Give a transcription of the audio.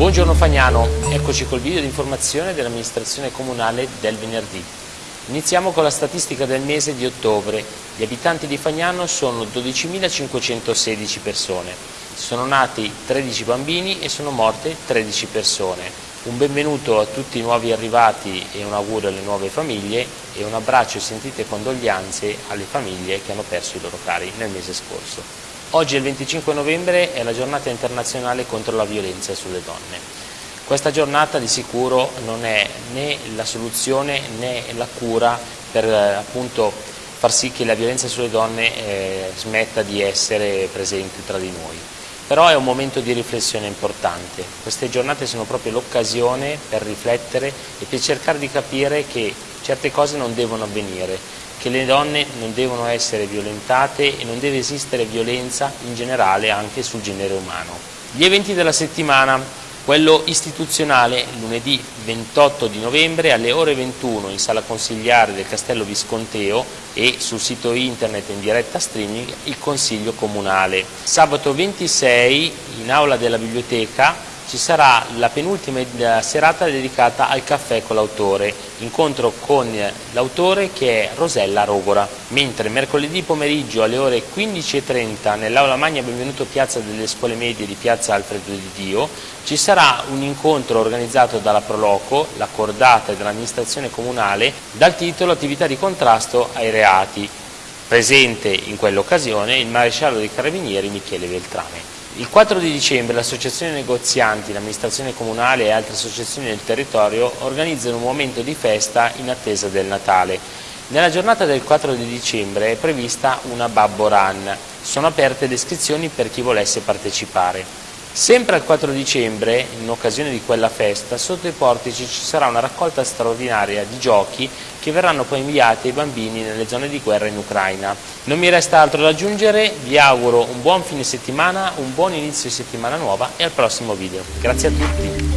Buongiorno Fagnano, eccoci col video di informazione dell'amministrazione comunale del venerdì. Iniziamo con la statistica del mese di ottobre. Gli abitanti di Fagnano sono 12.516 persone. Sono nati 13 bambini e sono morte 13 persone. Un benvenuto a tutti i nuovi arrivati e un augurio alle nuove famiglie e un abbraccio e sentite condoglianze alle famiglie che hanno perso i loro cari nel mese scorso. Oggi il 25 novembre è la giornata internazionale contro la violenza sulle donne. Questa giornata di sicuro non è né la soluzione né la cura per appunto far sì che la violenza sulle donne eh, smetta di essere presente tra di noi. Però è un momento di riflessione importante. Queste giornate sono proprio l'occasione per riflettere e per cercare di capire che certe cose non devono avvenire che le donne non devono essere violentate e non deve esistere violenza in generale anche sul genere umano. Gli eventi della settimana, quello istituzionale lunedì 28 di novembre alle ore 21 in sala consigliare del Castello Visconteo e sul sito internet in diretta streaming il Consiglio Comunale. Sabato 26 in aula della biblioteca ci sarà la penultima serata dedicata al caffè con l'autore, incontro con l'autore che è Rosella Rogora, mentre mercoledì pomeriggio alle ore 15.30 nell'aula magna Benvenuto Piazza delle Scuole Medie di Piazza Alfredo di Dio ci sarà un incontro organizzato dalla Proloco, la cordata dell'amministrazione comunale, dal titolo Attività di contrasto ai reati. Presente in quell'occasione il maresciallo dei carabinieri Michele Veltrame. Il 4 di dicembre l'associazione negozianti, l'amministrazione comunale e altre associazioni del territorio organizzano un momento di festa in attesa del Natale. Nella giornata del 4 di dicembre è prevista una Babbo Run. Sono aperte le iscrizioni per chi volesse partecipare. Sempre al 4 dicembre, in occasione di quella festa, sotto i portici ci sarà una raccolta straordinaria di giochi che verranno poi inviati ai bambini nelle zone di guerra in Ucraina. Non mi resta altro da aggiungere, vi auguro un buon fine settimana, un buon inizio di settimana nuova e al prossimo video. Grazie a tutti!